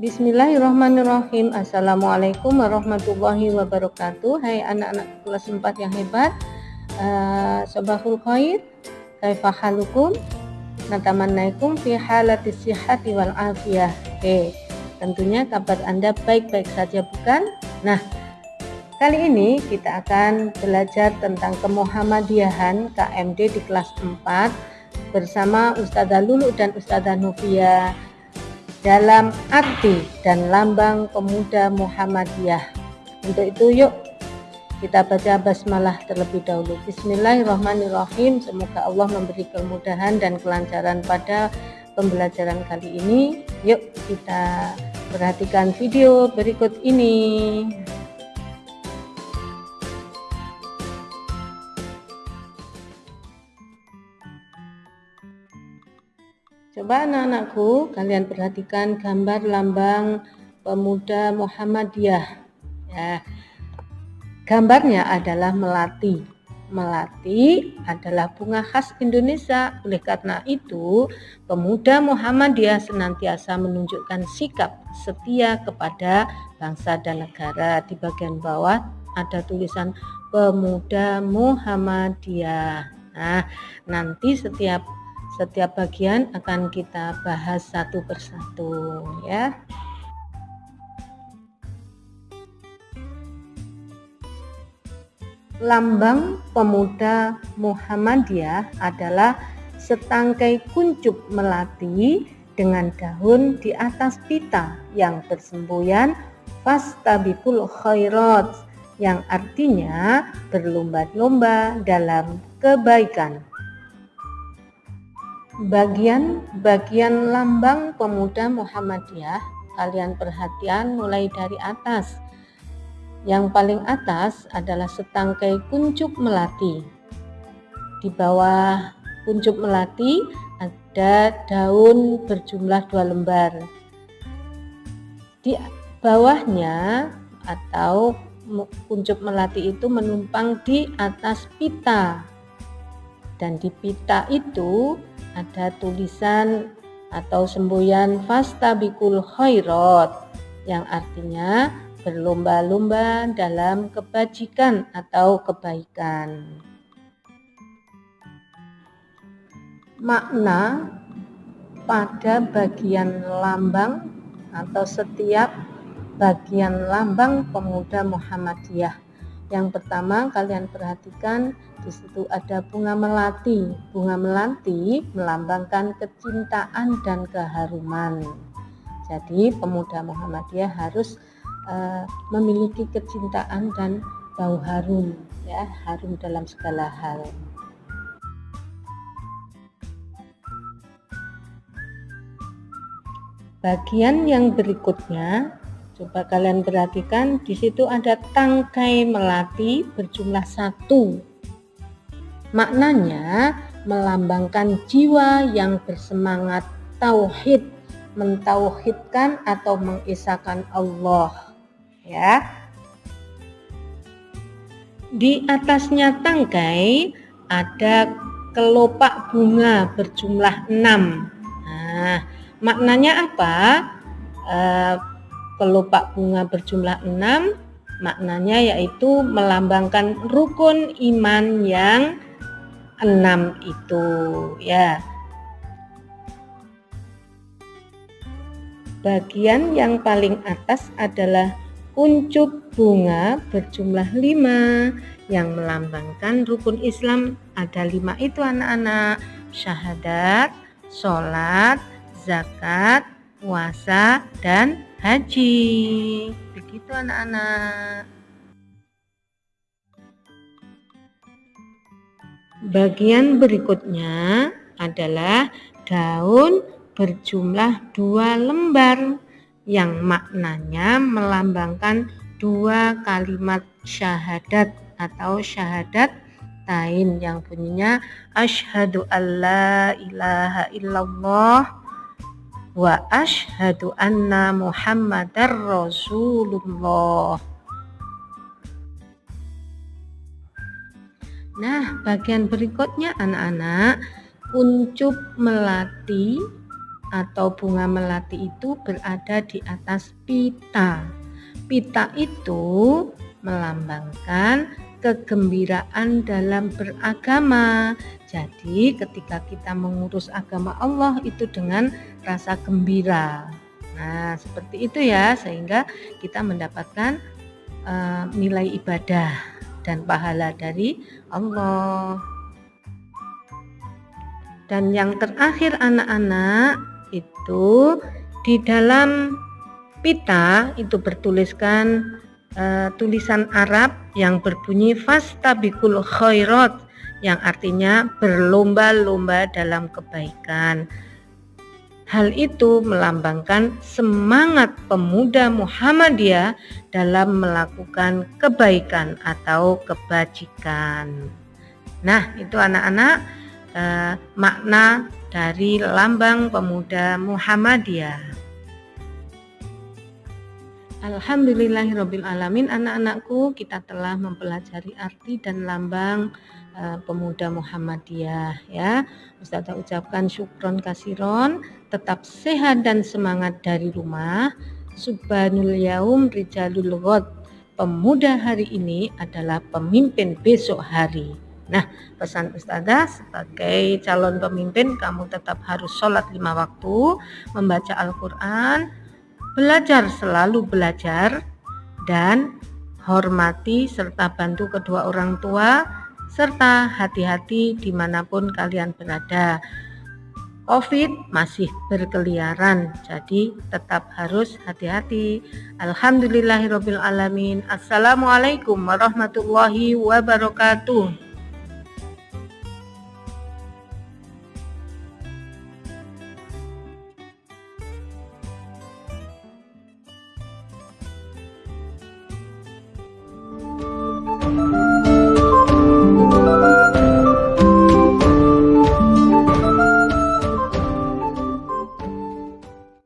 Bismillahirrahmanirrahim. Assalamualaikum warahmatullahi wabarakatuh. Hai anak-anak kelas 4 yang hebat uh, Sobahul khair Kaifahalukum Natamannaikum fi halati sihati wal afiyah. Oke, tentunya kabar Anda baik-baik saja bukan? Nah, kali ini kita akan belajar tentang kemuhammadiyahan KMD di kelas 4 bersama Ustazah Lulu dan Ustazah Novia dalam arti dan lambang pemuda Muhammadiyah. Untuk itu yuk kita baca basmalah terlebih dahulu. Bismillahirrahmanirrahim. Semoga Allah memberi kemudahan dan kelancaran pada pembelajaran kali ini. Yuk kita perhatikan video berikut ini. Anak-anakku kalian perhatikan gambar lambang pemuda Muhammadiyah. Ya. Gambarnya adalah melati. Melati adalah bunga khas Indonesia. Oleh karena itu, pemuda Muhammadiyah senantiasa menunjukkan sikap setia kepada bangsa dan negara. Di bagian bawah ada tulisan pemuda Muhammadiyah. Nah, nanti setiap setiap bagian akan kita bahas satu persatu ya. Lambang pemuda Muhammadiyah adalah setangkai kuncup melati dengan daun di atas pita yang bersemboyan fastabikul khairat yang artinya berlomba-lomba dalam kebaikan bagian-bagian lambang pemuda Muhammadiyah kalian perhatian mulai dari atas. Yang paling atas adalah setangkai kuncup melati. Di bawah kuncup melati ada daun berjumlah dua lembar. Di bawahnya atau kuncup melati itu menumpang di atas pita dan di pita itu ada tulisan atau semboyan fastabikul khairat yang artinya berlomba-lomba dalam kebajikan atau kebaikan. Makna pada bagian lambang atau setiap bagian lambang pemuda Muhammadiyah yang pertama kalian perhatikan di situ ada bunga melati. Bunga melati melambangkan kecintaan dan keharuman. Jadi pemuda Muhammadiyah harus uh, memiliki kecintaan dan bau harum ya, harum dalam segala hal. Bagian yang berikutnya Coba kalian perhatikan di situ ada tangkai melati berjumlah satu. Maknanya melambangkan jiwa yang bersemangat tauhid, mentauhidkan atau mengisahkan Allah. Ya. Di atasnya tangkai ada kelopak bunga berjumlah enam. Nah, maknanya apa? Uh, kelopak bunga berjumlah enam maknanya yaitu melambangkan rukun iman yang enam itu ya. Bagian yang paling atas adalah kuncup bunga berjumlah lima yang melambangkan rukun Islam. Ada lima itu anak-anak. Syahadat, sholat, zakat, puasa, dan haji. Begitu anak-anak. Bagian berikutnya adalah daun berjumlah dua lembar yang maknanya melambangkan dua kalimat syahadat atau syahadat tain yang bunyinya asyhadu alla ilaha illallah wa ashadu anna muhammadar rasulullah Nah, bagian berikutnya anak-anak kuncup melati atau bunga melati itu berada di atas pita. Pita itu melambangkan kegembiraan dalam beragama. Jadi, ketika kita mengurus agama Allah itu dengan rasa gembira. Nah, seperti itu ya, sehingga kita mendapatkan uh, nilai ibadah dan pahala dari Allah. Dan yang terakhir anak-anak itu di dalam pita itu bertuliskan uh, tulisan Arab yang berbunyi fastabikul khairat yang artinya berlomba-lomba dalam kebaikan. Hal itu melambangkan semangat pemuda Muhammadiyah dalam melakukan kebaikan atau kebajikan. Nah, itu anak-anak eh, makna dari lambang pemuda Muhammadiyah. Alhamdulillahirabbil alamin anak-anakku kita telah mempelajari arti dan lambang uh, pemuda Muhammadiyah ya. Ustazah ucapkan syukron kasiron, tetap sehat dan semangat dari rumah. Subhanul yaum rijalul ghad. Pemuda hari ini adalah pemimpin besok hari. Nah, pesan Ustazah sebagai calon pemimpin kamu tetap harus sholat lima waktu, membaca Al-Quran, belajar selalu belajar dan hormati serta bantu kedua orang tua serta hati-hati di mana pun kalian berada. COVID masih berkeliaran jadi tetap harus hati-hati. Alhamdulillahirrohmanirrohim Assalamualaikum warahmatullahi wabarakatuh